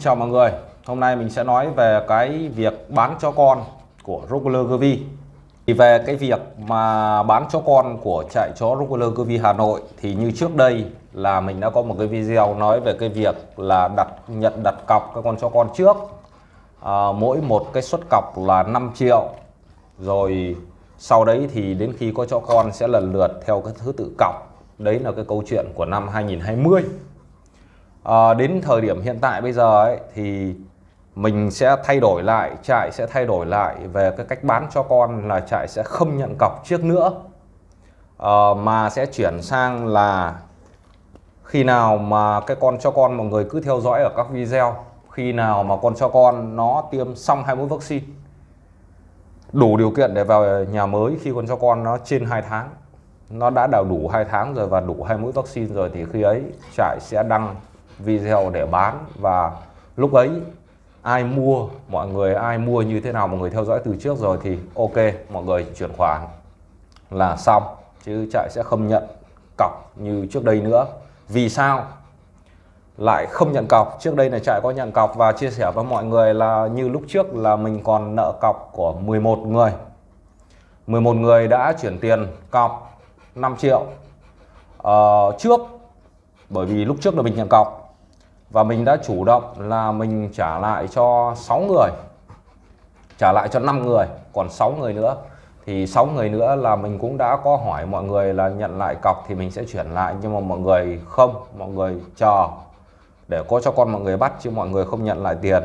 chào mọi người. Hôm nay mình sẽ nói về cái việc bán cho con của Rockler Gervi Thì về cái việc mà bán cho con của trại chó Rockler Gervi Hà Nội Thì như trước đây là mình đã có một cái video nói về cái việc là đặt nhận đặt cọc các con chó con trước. À, Mỗi một cái suất cọc là 5 triệu. Rồi sau đấy thì đến khi có cho con sẽ lần lượt theo cái thứ tự cọc. Đấy là cái câu chuyện của năm 2020 à, đến thời điểm hiện tại bây giờ ấy, thì mình sẽ thay đổi lại trại sẽ thay đổi lại về cái cách bán cho con là trại sẽ không nhận cọc trước nữa. À, mà sẽ chuyển sang là khi nào mà cái con cho con mọi người cứ theo dõi ở các video khi nào mà con cho con nó tiêm xong hai mũi vaccine đủ điều kiện để vào nhà mới khi con cho con nó trên 2 tháng. Nó đã đào đủ hai tháng rồi và đủ hai mũi vaccine rồi thì khi ấy trại sẽ đăng video để bán và lúc ấy ai mua mọi người ai mua như thế nào mọi người theo dõi từ trước rồi thì ok mọi người chuyển khoản là xong. Chứ trại sẽ không nhận cọc như trước đây nữa. Vì sao lại không nhận cọc? Trước đây là trại có nhận cọc và chia sẻ với mọi người là như lúc trước là mình còn nợ cọc của 11 người. 11 người đã chuyển tiền cọc 5 triệu uh, trước. Bởi vì lúc trước là mình nhận cọc và mình đã chủ động là mình trả lại cho 6 người. Trả lại cho 5 người còn 6 người nữa. Thì 6 người nữa là mình cũng đã có hỏi mọi người là nhận lại cọc thì mình sẽ chuyển lại. Nhưng mà mọi người không mọi người chờ để có cho con mọi người bắt chứ mọi người không nhận lại tiền.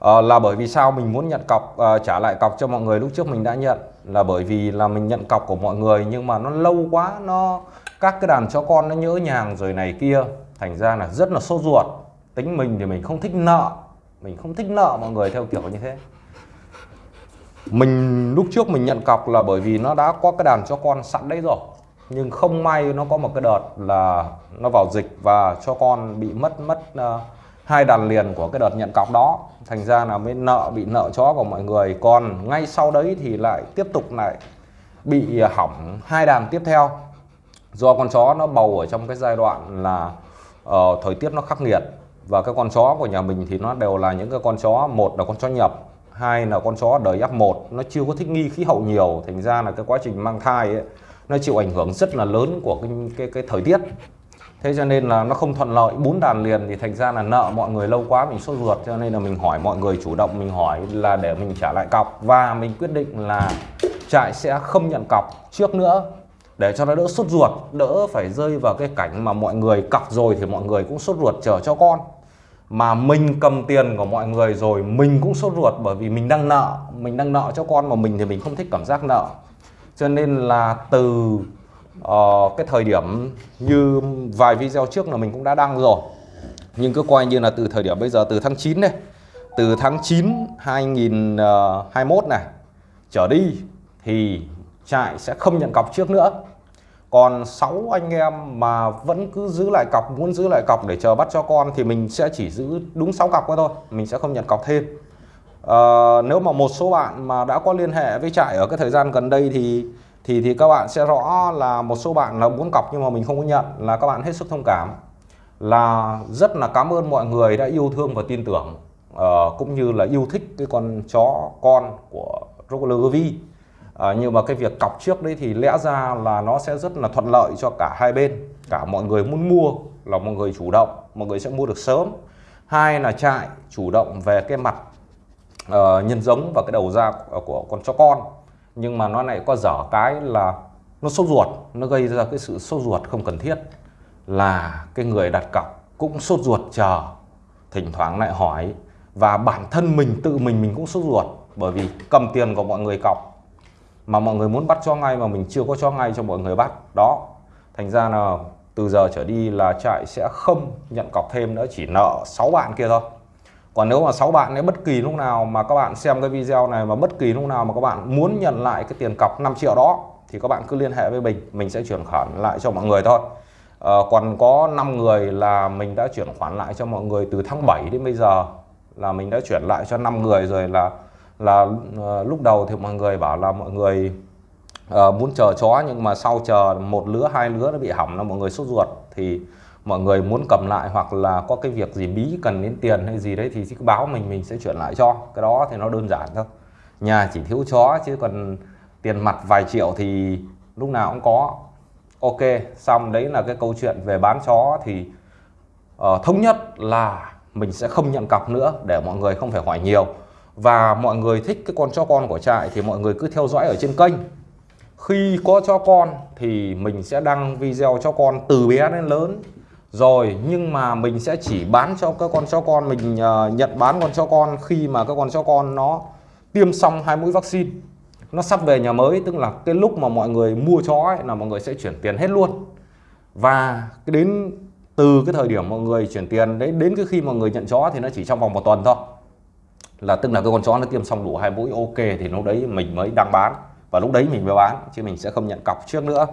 À, là bởi vì sao mình muốn nhận cọc à, trả lại cọc cho mọi người lúc trước mình đã nhận là bởi vì là mình nhận cọc của mọi người nhưng mà nó lâu quá nó các cái đàn chó con nó nhớ nhàng rồi này kia. Thành ra là rất là sốt ruột. Tính mình thì mình không thích nợ. Mình không thích nợ mọi người theo kiểu như thế. Mình lúc trước mình nhận cọc là bởi vì nó đã có cái đàn cho con sẵn đấy rồi. Nhưng không may nó có một cái đợt là nó vào dịch và cho con bị mất mất uh, hai đàn liền của cái đợt nhận cọc đó. Thành ra là mới nợ bị nợ chó của mọi người. Còn ngay sau đấy thì lại tiếp tục lại bị hỏng hai đàn tiếp theo. Do con chó nó bầu ở trong cái giai đoạn là uh, thời tiết nó khắc nghiệt. Và cái con chó của nhà mình thì nó đều là những cái con chó một là con chó nhập hai là con chó đời F1 nó chưa có thích nghi khí hậu nhiều. Thành ra là cái quá trình mang thai ấy, nó chịu ảnh hưởng rất là lớn của cái cái, cái thời tiết thế cho nên là nó không thuận lợi. Bốn đàn liền thì thành ra là nợ mọi người lâu quá, mình sốt ruột, cho nên là mình hỏi mọi người chủ động, mình hỏi là để mình trả lại cọc. Và mình quyết định là trại sẽ không nhận cọc trước nữa, để cho nó đỡ sốt ruột, đỡ phải rơi vào cái cảnh mà mọi người cọc rồi thì mọi người cũng sốt ruột chờ cho con. Mà mình cầm tiền của mọi người rồi, mình cũng sốt ruột bởi vì mình đang nợ, mình đang nợ cho con mà mình thì mình không thích cảm giác nợ. Cho nên là từ uh, cái thời điểm như vài video trước là mình cũng đã đăng rồi. Nhưng cứ coi như là từ thời điểm bây giờ từ tháng 9 này từ tháng 9 2021 ờ, này trở đi thì trại sẽ không nhận cọc trước nữa. Còn 6 anh em mà vẫn cứ giữ lại cọc muốn giữ lại cọc để chờ bắt cho con thì mình sẽ chỉ giữ đúng 6 cọc thôi mình sẽ không nhận cọc thêm. À, nếu mà một số bạn mà đã có liên hệ với trại ở cái thời gian gần đây thì thì thì các bạn sẽ rõ là một số bạn là muốn cọc nhưng mà mình không có nhận là các bạn hết sức thông cảm. Là rất là cảm ơn mọi người đã yêu thương và tin tưởng uh, cũng như là yêu thích cái con chó con của Rockler Vi ờ, nhưng mà cái việc cọc trước đấy thì lẽ ra là nó sẽ rất là thuận lợi cho cả hai bên. Cả mọi người muốn mua là mọi người chủ động mọi người sẽ mua được sớm. Hai là trại chủ động về cái mặt uh, nhân giống và cái đầu ra của con chó con nhưng mà nó lại có dở cái là nó sốt ruột, nó gây ra cái sự sốt ruột không cần thiết là cái người đặt cọc cũng sốt ruột chờ. Thỉnh thoảng lại hỏi và bản thân mình, tự mình mình cũng sốt ruột bởi vì cầm tiền của mọi người cọc mà mọi người muốn bắt cho ngay mà mình chưa có cho ngay cho mọi người bắt. Đó, thành ra là từ giờ trở đi là trại sẽ không nhận cọc thêm nữa, chỉ nợ 6 bạn kia thôi còn nếu mà 6 bạn ấy bất kỳ lúc nào mà các bạn xem cái video này mà bất kỳ lúc nào mà các bạn muốn nhận lại cái tiền cọc 5 triệu đó thì các bạn cứ liên hệ với mình mình sẽ chuyển khoản lại cho mọi người thôi. À, còn có 5 người là mình đã chuyển khoản lại cho mọi người từ tháng 7 đến bây giờ là mình đã chuyển lại cho 5 người rồi là là uh, lúc đầu thì mọi người bảo là mọi người uh, muốn chờ chó nhưng mà sau chờ một lứa hai lứa nó bị hỏng là mọi người sốt ruột thì mọi người muốn cầm lại hoặc là có cái việc gì bí cần đến tiền hay gì đấy thì cứ báo mình mình sẽ chuyển lại cho. Cái đó thì nó đơn giản thôi. Nhà chỉ thiếu chó chứ còn tiền mặt vài triệu thì lúc nào cũng có. Ok xong đấy là cái câu chuyện về bán chó thì uh, thống nhất là mình sẽ không nhận cọc nữa để mọi người không phải hỏi nhiều. Và mọi người thích cái con chó con của trại thì mọi người cứ theo dõi ở trên kênh. Khi có chó con thì mình sẽ đăng video cho con từ bé đến lớn rồi nhưng mà mình sẽ chỉ bán cho các con chó con mình uh, nhận bán con chó con khi mà các con chó con nó tiêm xong hai mũi vaccine. Nó sắp về nhà mới tức là cái lúc mà mọi người mua chó ấy, là mọi người sẽ chuyển tiền hết luôn. Và đến từ cái thời điểm mọi người chuyển tiền đấy đến cái khi mọi người nhận chó thì nó chỉ trong vòng một tuần thôi. Là tức là cái con chó nó tiêm xong đủ hai mũi ok thì lúc đấy mình mới đăng bán và lúc đấy mình mới bán chứ mình sẽ không nhận cọc trước nữa.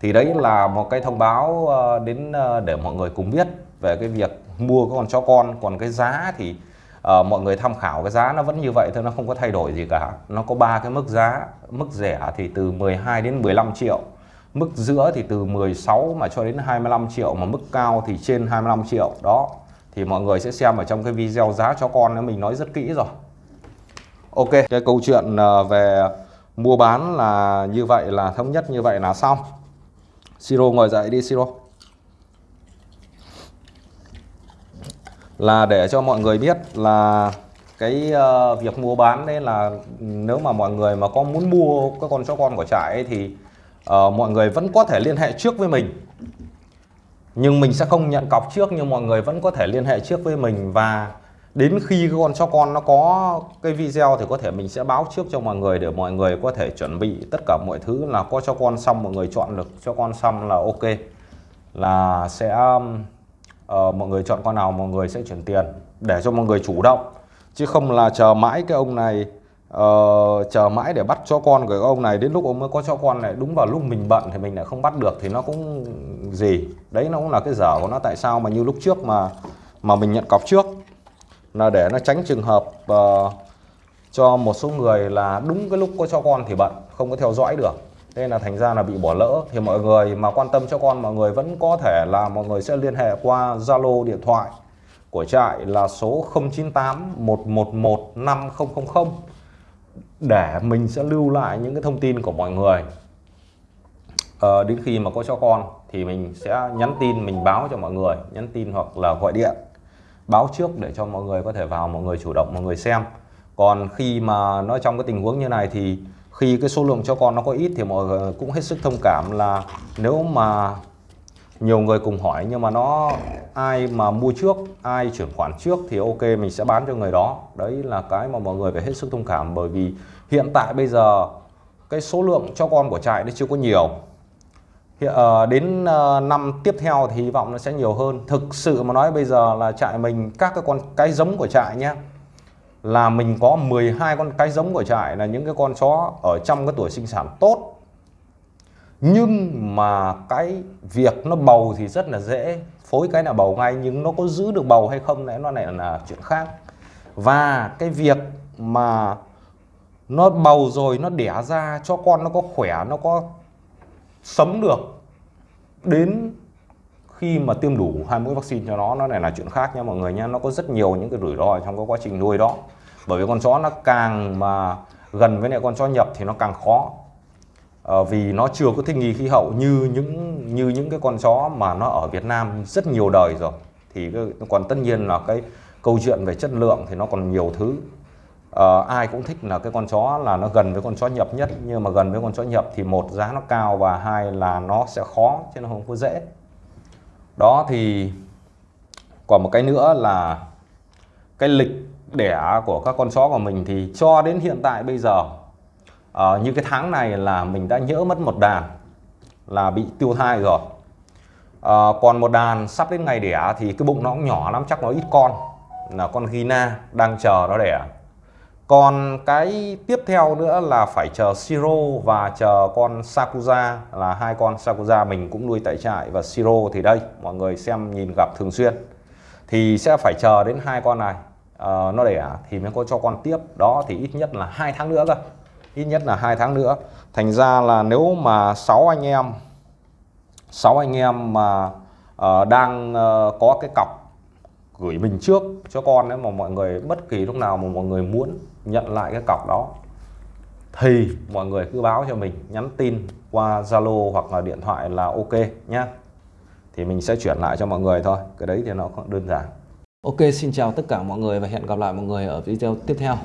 Thì đấy là một cái thông báo ờ, đến ờ, để mọi người cùng biết về cái việc mua cái con chó con. Còn cái giá thì uh, mọi người tham khảo cái giá nó vẫn như vậy thôi nó không có thay đổi gì cả. Nó có ba cái mức giá mức rẻ thì từ 12 đến 15 triệu mức giữa thì từ 16 mà cho đến 25 triệu mà mức cao thì trên 25 triệu. Đó thì mọi người sẽ xem ở trong cái video giá cho con mình nói rất kỹ rồi. Ok cái câu chuyện về mua bán là như vậy là thống nhất như vậy là xong. Siro ngồi dậy đi Siro. Là để cho mọi người biết là cái uh, việc mua bán đấy là nếu mà mọi người mà có muốn mua các con chó con của trại ấy, thì uh, mọi người vẫn có thể liên hệ trước với mình. Nhưng mình sẽ không nhận cọc trước nhưng mọi người vẫn có thể liên hệ trước với mình. Và đến khi con cho con nó có cái video thì có thể mình sẽ báo trước cho mọi người để mọi người có thể chuẩn bị tất cả mọi thứ là có cho con xong mọi người chọn được cho con xong là ok. Là sẽ uh, mọi người chọn con nào mọi người sẽ chuyển tiền để cho mọi người chủ động. Chứ không là chờ mãi cái ông này uh, chờ mãi để bắt cho con của ông này đến lúc ông mới có cho con này đúng vào lúc mình bận thì mình lại không bắt được thì nó cũng gì? Đấy nó cũng là cái dở của nó tại sao mà như lúc trước mà mà mình nhận cọc trước? Là để nó tránh trường hợp uh, cho một số người là đúng cái lúc có cho con thì bận không có theo dõi được. Nên là thành ra là bị bỏ lỡ. Thì mọi người mà quan tâm cho con mọi người vẫn có thể là mọi người sẽ liên hệ qua Zalo điện thoại của trại là số 098 111 5000 để mình sẽ lưu lại những cái thông tin của mọi người. À, đến khi mà có cho con thì mình sẽ nhắn tin mình báo cho mọi người nhắn tin hoặc là gọi điện báo trước để cho mọi người có thể vào, mọi người chủ động, mọi người xem. Còn khi mà nó trong cái tình huống như này thì khi cái số lượng cho con nó có ít thì mọi người cũng hết sức thông cảm là nếu mà nhiều người cùng hỏi nhưng mà nó ai mà mua trước, ai chuyển khoản trước thì ok, mình sẽ bán cho người đó. Đấy là cái mà mọi người phải hết sức thông cảm bởi vì hiện tại bây giờ cái số lượng cho con của trại nó chưa có nhiều hiện, uh, đến uh, năm tiếp theo thì hy vọng nó sẽ nhiều hơn. Thực sự mà nói bây giờ là trại mình các cái con cái giống của trại nhé là mình có 12 con cái giống của trại là những cái con chó ở trong cái tuổi sinh sản tốt. Nhưng mà cái việc nó bầu thì rất là dễ phối cái là bầu ngay nhưng nó có giữ được bầu hay không đấy nó lại là chuyện khác. Và cái việc mà nó bầu rồi nó đẻ ra cho con nó có khỏe nó có sống được đến khi mà tiêm đủ hai mũi vaccine cho nó nó này là chuyện khác nha mọi người nha. Nó có rất nhiều những cái rủi ro trong cái quá trình nuôi đó. Bởi vì con chó nó càng mà gần với lại con chó nhập thì nó càng khó. À, vì nó chưa có thích nghi khí hậu như những như những cái con chó mà nó ở Việt Nam rất nhiều đời rồi. Thì cái, còn tất nhiên là cái câu chuyện về chất lượng thì nó còn nhiều thứ uh, ai cũng thích là cái con chó là nó gần với con chó nhập nhất nhưng mà gần với con chó nhập thì một giá nó cao và hai là nó sẽ khó chứ nó không có dễ. Đó thì còn một cái nữa là cái lịch đẻ của các con chó của mình thì cho đến hiện tại bây giờ uh, như cái tháng này là mình đã nhỡ mất một đàn là bị tiêu thai rồi. Uh, còn một đàn sắp đến ngày đẻ thì cái bụng nó cũng nhỏ lắm chắc nó ít con là con Gina đang chờ nó đẻ còn cái tiếp theo nữa là phải chờ Siro và chờ con Sakuza là hai con Sakuza mình cũng nuôi tại trại. Và Siro thì đây mọi người xem nhìn gặp thường xuyên. Thì sẽ phải chờ đến hai con này. Uh, nó đẻ à? thì mới có cho con tiếp. Đó thì ít nhất là hai tháng nữa cơ. Ít nhất là hai tháng nữa. Thành ra là nếu mà 6 anh em 6 anh em mà uh, đang uh, có cái cọc gửi mình trước cho con đấy mà mọi người bất kỳ lúc nào mà mọi người muốn nhận lại cái cọc đó thì mọi người cứ báo cho mình nhắn tin qua Zalo hoặc là điện thoại là ok nhá thì mình sẽ chuyển lại cho mọi người thôi cái đấy thì nó cũng đơn giản Ok, xin chào tất cả mọi người và hẹn gặp lại mọi người ở video tiếp theo.